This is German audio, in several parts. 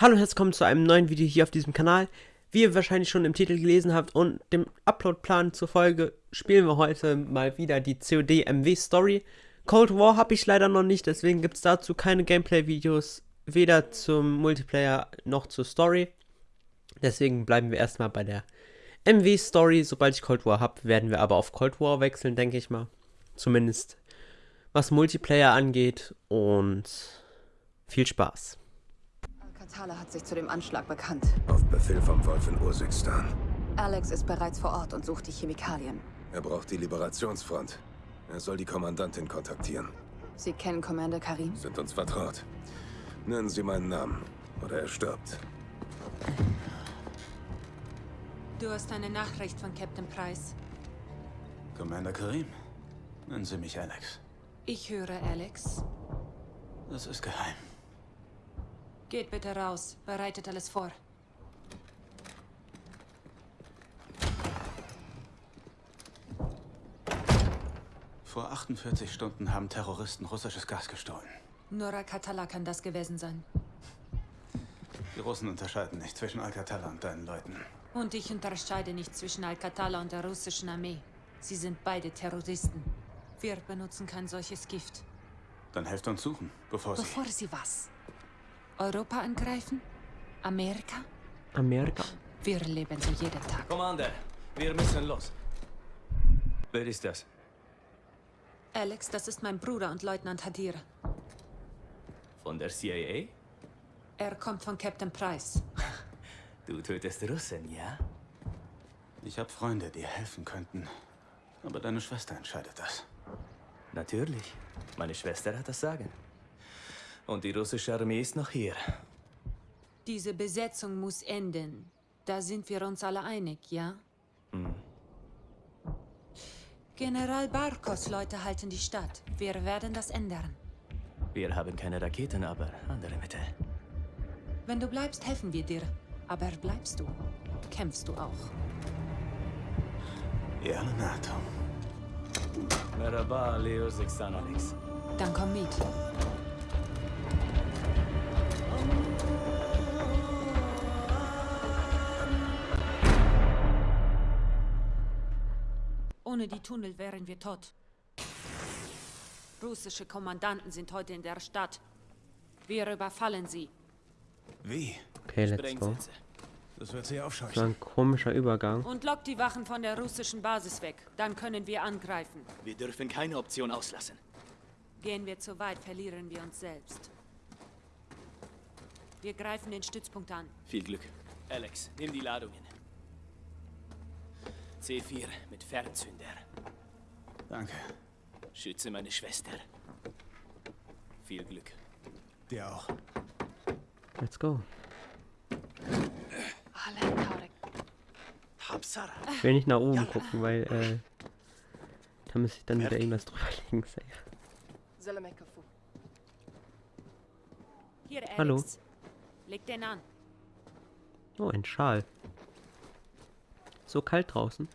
Hallo und herzlich willkommen zu einem neuen Video hier auf diesem Kanal. Wie ihr wahrscheinlich schon im Titel gelesen habt und dem Uploadplan zur Folge, spielen wir heute mal wieder die COD MW Story. Cold War habe ich leider noch nicht, deswegen gibt es dazu keine Gameplay-Videos, weder zum Multiplayer noch zur Story. Deswegen bleiben wir erstmal bei der MW Story. Sobald ich Cold War habe, werden wir aber auf Cold War wechseln, denke ich mal. Zumindest was Multiplayer angeht und viel Spaß. Thala hat sich zu dem Anschlag bekannt. Auf Befehl vom Wolf in Ursikstan. Alex ist bereits vor Ort und sucht die Chemikalien. Er braucht die Liberationsfront. Er soll die Kommandantin kontaktieren. Sie kennen Commander Karim? Sind uns vertraut. Nennen Sie meinen Namen oder er stirbt. Du hast eine Nachricht von Captain Price. Commander Karim, nennen Sie mich Alex. Ich höre Alex. Das ist geheim. Geht bitte raus. Bereitet alles vor. Vor 48 Stunden haben Terroristen russisches Gas gestohlen. Nur Alcatala kann das gewesen sein. Die Russen unterscheiden nicht zwischen Alcatala und deinen Leuten. Und ich unterscheide nicht zwischen Alcatala und der russischen Armee. Sie sind beide Terroristen. Wir benutzen kein solches Gift. Dann helft uns suchen, bevor sie... Bevor sie was? Europa angreifen? Amerika? Amerika. Wir leben so jeden Tag. Commander, wir müssen los. Wer ist das? Alex, das ist mein Bruder und Leutnant Hadir. Von der CIA? Er kommt von Captain Price. Du tötest Russen, ja? Ich habe Freunde, die helfen könnten. Aber deine Schwester entscheidet das. Natürlich. Meine Schwester hat das Sagen. Und die russische Armee ist noch hier. Diese Besetzung muss enden. Da sind wir uns alle einig, ja? Hm. General Barkos Leute halten die Stadt. Wir werden das ändern. Wir haben keine Raketen, aber andere Mittel. Wenn du bleibst, helfen wir dir. Aber bleibst du, kämpfst du auch. Ja, NATO. Merhaba, Leo Sixtan Alex. Dann komm mit. Ohne die Tunnel wären wir tot. Russische Kommandanten sind heute in der Stadt. Wir überfallen sie. Wie? Okay, let's go. Das wird sie Das war aufscheuchen. ein komischer Übergang. Und lockt die Wachen von der russischen Basis weg. Dann können wir angreifen. Wir dürfen keine Option auslassen. Gehen wir zu weit, verlieren wir uns selbst. Wir greifen den Stützpunkt an. Viel Glück. Alex, nimm die Ladungen. C4 mit Fernzünder. Danke. Schütze meine Schwester. Viel Glück. Dir auch. Let's go. Ich will nicht nach oben gucken, weil äh, da müsste ich dann wieder irgendwas drüberlegen. Safe. Hallo. Leg den an. Oh, ein Schal. So kalt draußen.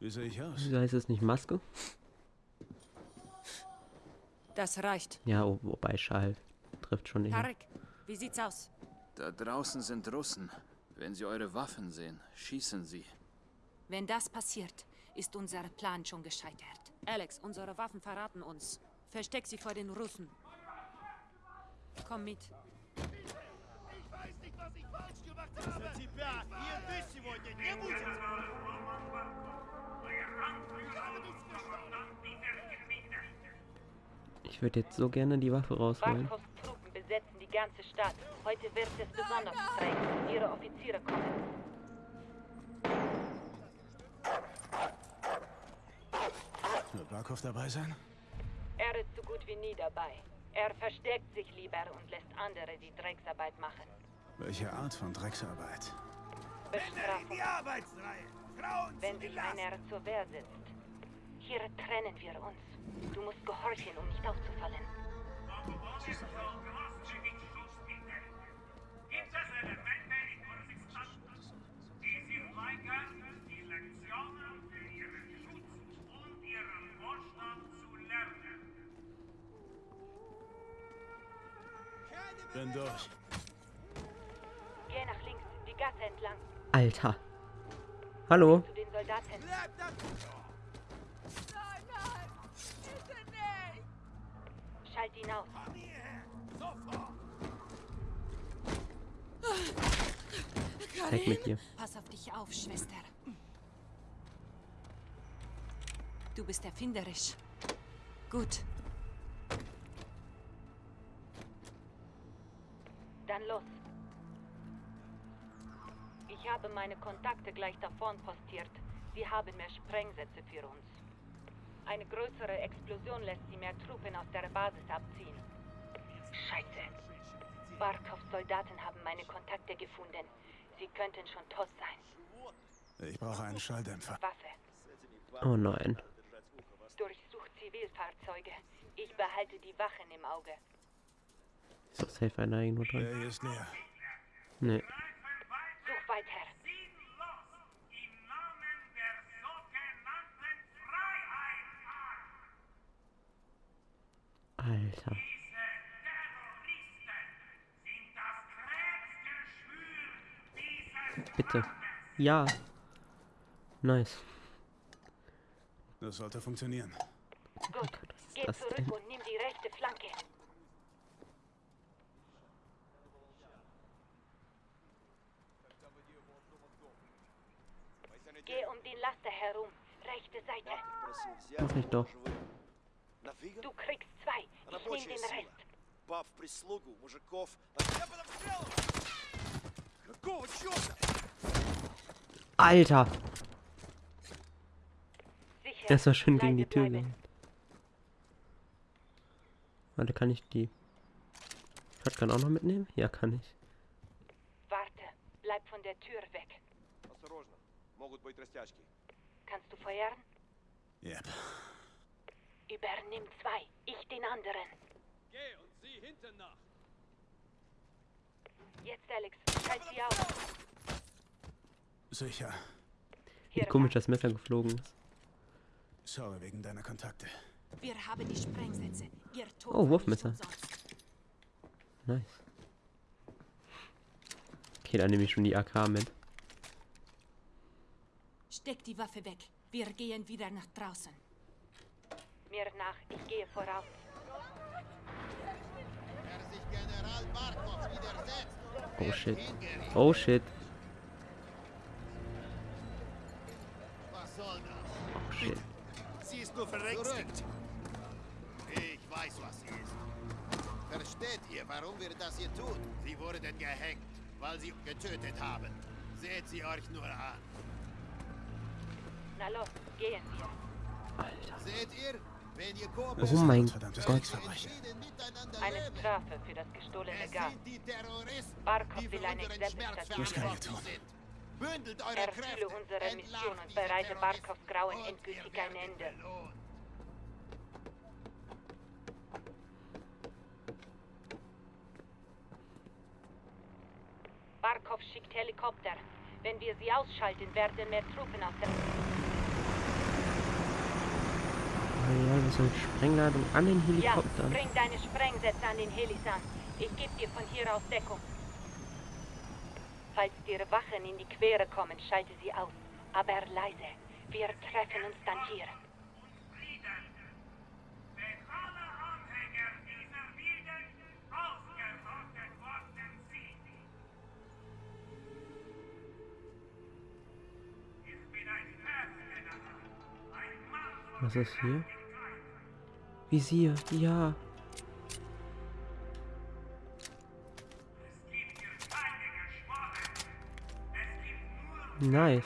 Wie sehe ich aus? Wieso heißt es nicht Maske? Das reicht. Ja, wobei Schal trifft schon nicht. Tarek, wie sieht's aus? Da draußen sind Russen. Wenn sie eure Waffen sehen, schießen sie. Wenn das passiert, ist unser Plan schon gescheitert. Alex, unsere Waffen verraten uns. Versteck sie vor den Russen. Komm mit. Ich würde jetzt so gerne die Waffe rausholen. Barkovs Truppen besetzen die ganze Stadt. Heute wird es besonders streng. Ihre Offiziere kommen. Wird Barkov dabei sein? Er ist so gut wie nie dabei. Er versteckt sich lieber und lässt andere die Drecksarbeit machen. Welche Art von Drecksarbeit? Bestrafung. Wenn sich einer zur Wehr setzt. Hier trennen wir uns. Du musst gehorchen, um nicht aufzufallen. Gibt es Alter. Hallo? Schalt ihn aus. Weg mit dir. Pass auf dich auf, Schwester. Du bist erfinderisch. Gut. Dann los. Ich habe meine Kontakte gleich da vorn postiert. Sie haben mehr Sprengsätze für uns. Eine größere Explosion lässt sie mehr Truppen aus der Basis abziehen. Scheiße. Barkovs Soldaten haben meine Kontakte gefunden. Sie könnten schon tot sein. Ich brauche einen Schalldämpfer. Waffe. Oh nein. Durchsucht Zivilfahrzeuge. Ich behalte die Wachen im Auge. Ist doch safe einer irgendwo dran. Der hier ist leer. Nee. Alter. Diese Terroristen sind das Krebsgeschwür dieses Bitte. Ja. Nice. Das sollte funktionieren. Gut. Geh das zurück denn? und nimm die rechte Flanke. Geh um den Laster herum. Rechte Seite. Mach ich doch. Du kriegst zwei. Ich nehm den Rest. Баб прислугу, мужиков. А я под обстрелом! Какого черта? Alter. Sicher. Das war schön gegen die Leise Tür bleiben. gehauen. Warte, kann ich die Shotgun auch noch mitnehmen? Ja, kann ich. Warte. Bleib von der Tür weg. Осторожно, могут быть растяжки. Kannst du feuern? Yep. Übernimm zwei. Ich den anderen. Geh und sieh hinten nach. Jetzt, Alex. Schalt sie aus. Sicher. Wie komisch das Messer geflogen ist. Sorry wegen deiner Kontakte. Wir haben die Sprengsätze. Ihr Tod Oh, Wurfmesser. Nice. Okay, dann nehme ich schon die AK mit. Steck die Waffe weg. Wir gehen wieder nach draußen. Mir nach. Ich gehe voraus. Wer sich General Barkov widersetzt, Oh shit. Oh shit. was soll das? Oh shit. Sie ist nur verängstigt. Ich weiß, was sie ist. Versteht ihr, warum wir das hier tun? Sie wurden gehängt, weil sie getötet haben. Seht sie euch nur an. Na los, gehen wir. Seht ihr? Oh mein verdammtes Gott. Eine. Strafe für das gestohlene Es Gas. Barkov will eine unseren Exempel Schmerz statuieren. Das kann ich verantwortlich tun. sind. Bündelt eure Erfülle unsere Mission und bereite Barkovs Grauen endgültig ein Ende. Barkov schickt Helikopter. Wenn wir sie ausschalten, werden mehr Truppen aus der... Oh ja, so eine Sprengladung an den Ja, Helikopter. bring deine Sprengsätze an den Helis an. Ich gebe dir von hier aus Deckung. Falls dir Wachen in die Quere kommen, schalte sie aus. Aber leise. Wir treffen uns dann hier. Frieden. Wenn alle Anhänger dieser Wilden ausgerottet worden sind. Ich bin ein Erzgeneral. Ein Mann von Was ist hier? Gibt nur Nice.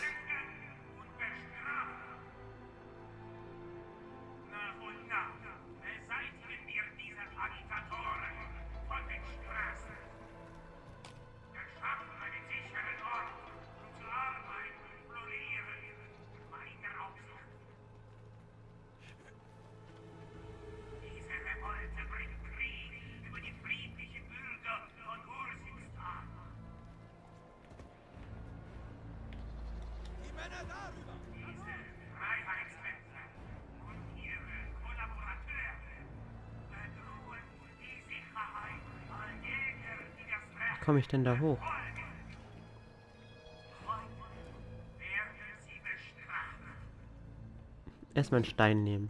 Komme ich denn da hoch? Erstmal einen Stein nehmen.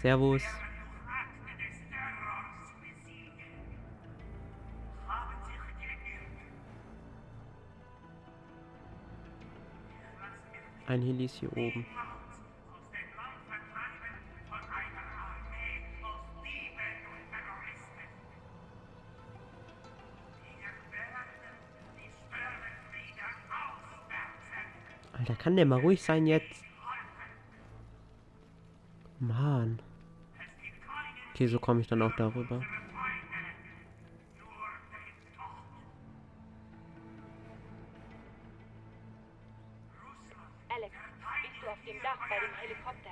Servus. Ein Heli ist hier oben. Kann der mal ruhig sein jetzt? Mann. Okay, so komme ich dann auch darüber. Alex, bist du auf dem Dach bei dem Helikopter?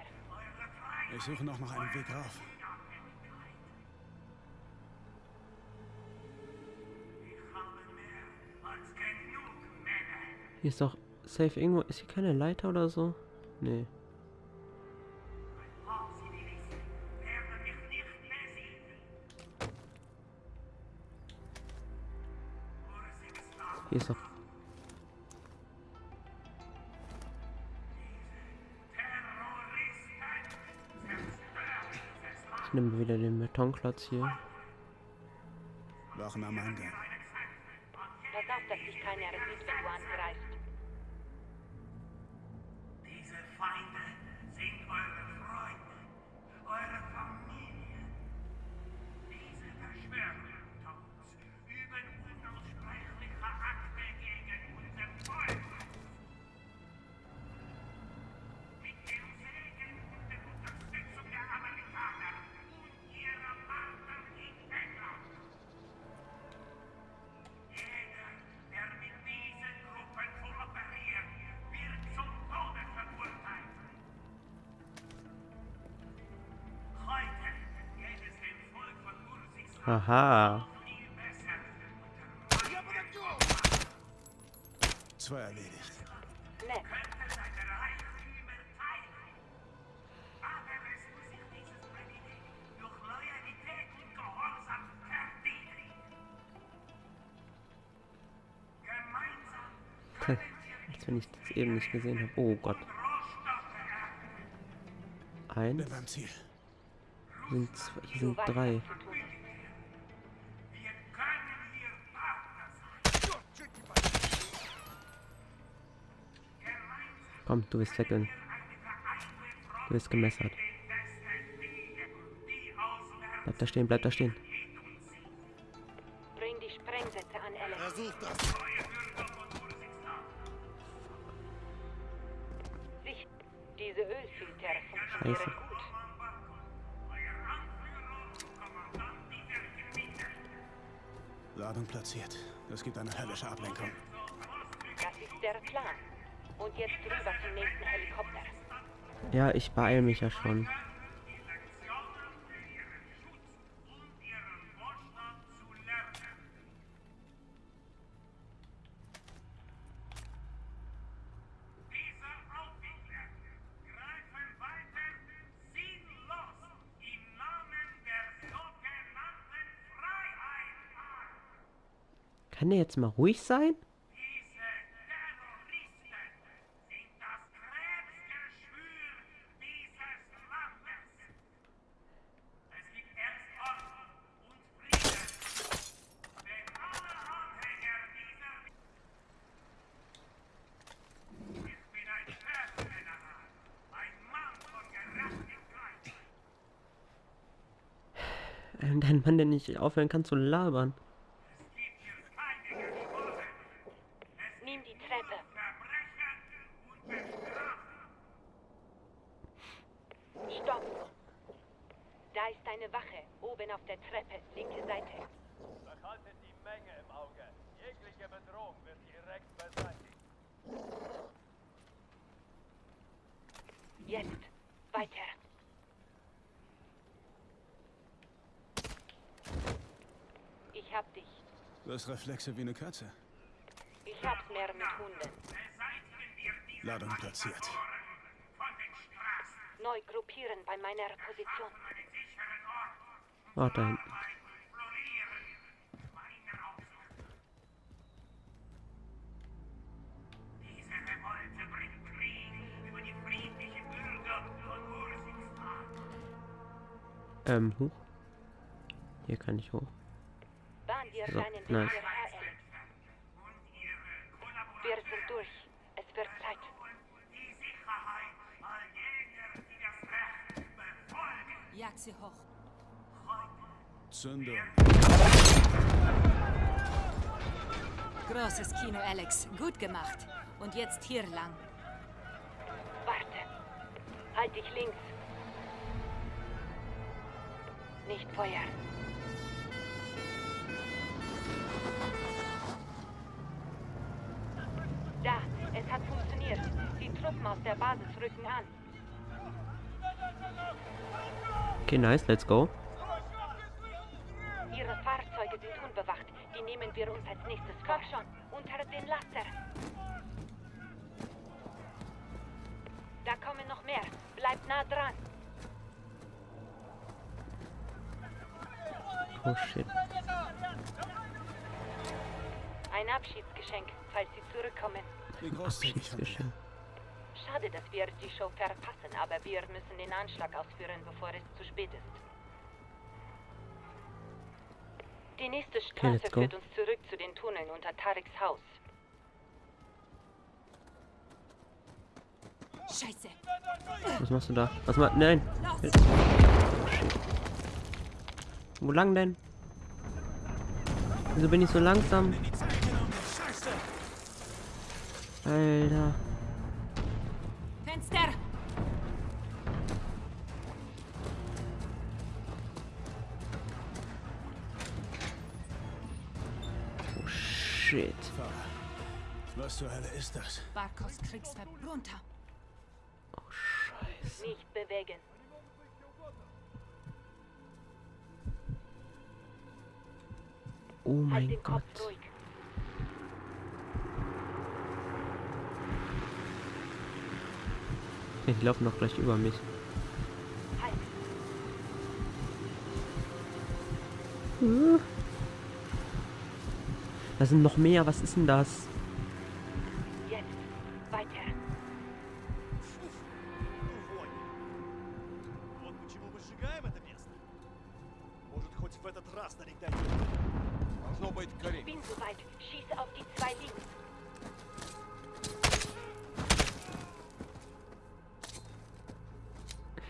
Ich suche noch nach einem Weg rauf. Hier ist doch safe irgendwo. Ist hier keine Leiter oder so? Nee. Hier ist doch. Ich nehme wieder den Betonklotz hier. Wachen am Eingang. Pass auf, dass dich keiner sieht, wenn du angreifst. Diese Feinde Gemeinsam können wir Als wenn ich das eben nicht gesehen habe. Oh Gott. Eins. Sind, zwei, hier sind drei. was zu tun ist. Wir können hier Partner sein. Gemeinsam Komm, du wirst weggeln. Du wirst gemessert. Bleib da stehen, bleib da stehen. Ja, ich beeil mich ja schon. Kann der jetzt mal ruhig sein? Diese Terroristen sind das Krebsgeschwür dieses Landes. Es gibt erst Ordnung und Frieden. Wenn alle Anhänger dieser... Ich bin ein Schwertgeneral, ein Mann von Gerechtigkeit. Dein Mann, der nicht aufhören kann zu labern. Nimm die Treppe. Stopp! Da ist eine Wache, oben auf der Treppe, linke Seite. Behaltet die Menge im Auge. Jegliche Bedrohung wird direkt beseitigt. Jetzt, weiter. hab dich. Du hast Reflexe wie eine Katze. Ich hab's mehr mit Hunden. Ladung platziert. Neu gruppieren bei meiner Position. Ah, da hinten. Ähm, hoch. Hier kann ich hoch. So, Alex. Wir sind durch. Es wird Zeit. Jag sie hoch. Zündung. Großes Kino, Alex. Gut gemacht. Und jetzt hier lang. Warte. Halt dich links. Nicht feuern. Da, es hat funktioniert. Die Truppen aus der Basis rücken an. Okay, nice, let's go. Ihre Fahrzeuge sind unbewacht. Die nehmen wir uns als nächstes vor. Komm schon, unter den Laster. Da kommen noch mehr. Bleibt nah dran. Oh shit. Ein Abschiedsgeschenk, falls Sie zurückkommen. Wie großzügig von dir. Schade, dass wir die Show verpassen, aber wir müssen den Anschlag ausführen, bevor es zu spät ist. Die nächste Straße go. führt uns zurück zu den Tunneln unter Tareks Haus. Scheiße. Was machst du da? Was machst Nein. Los. Shit. Wo lang denn? Wieso bin ich so langsam? Alter. Fenster. Oh shit. Was zur Hölle ist das? Barkos Kriegsver... Runter. Oh scheiße. Nicht bewegen. Oh Halt mein den Gott. Kopf ruhig. Okay, die laufen doch gleich über mich. Uh. Da sind noch mehr. Was ist denn das? Jetzt weiter. Ich bin soweit. Schieße auf die zwei Linken.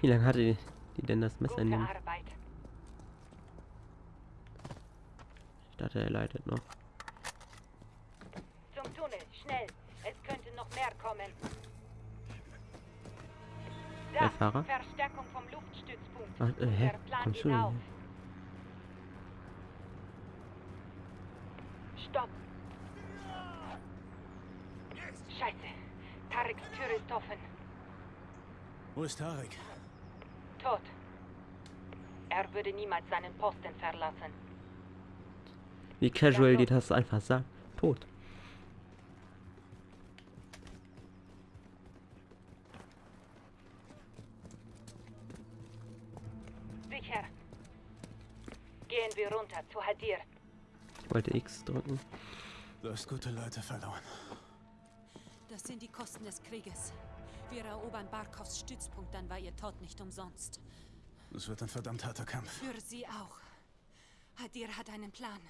Wie lange hatte die, die denn das Messer in. Arbeit. Ich dachte, er leitet noch. Zum Tunnel. Schnell. Es könnte noch mehr kommen. Da. Der Fahrer? Verstärkung vom Luftstützpunkt. Ach, äh, hä? Kommst du denn auf. Stopp. Scheiße. Tareks Tür ist offen. Wo ist Tarek? Tot. Er würde niemals seinen Posten verlassen. Wie casual die das einfach sagt. Tot. Sicher. Gehen wir runter zu Hadir. Ich wollte X drücken. Du hast gute Leute verloren. Das sind die Kosten des Krieges. Wir erobern Barkovs Stützpunkt, dann war ihr Tod nicht umsonst. Es wird ein verdammt harter Kampf. Für sie auch. Hadir hat einen Plan.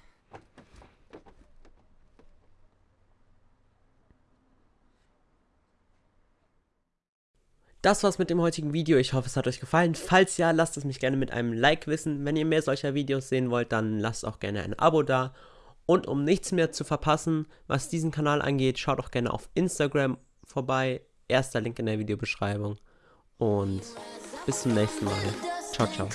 Das war's mit dem heutigen Video. Ich hoffe, es hat euch gefallen. Falls ja, lasst es mich gerne mit einem Like wissen. Wenn ihr mehr solcher Videos sehen wollt, dann lasst auch gerne ein Abo da. Und um nichts mehr zu verpassen, was diesen Kanal angeht, schaut auch gerne auf Instagram vorbei. Erster Link in der Videobeschreibung. Und bis zum nächsten Mal. Ciao, ciao.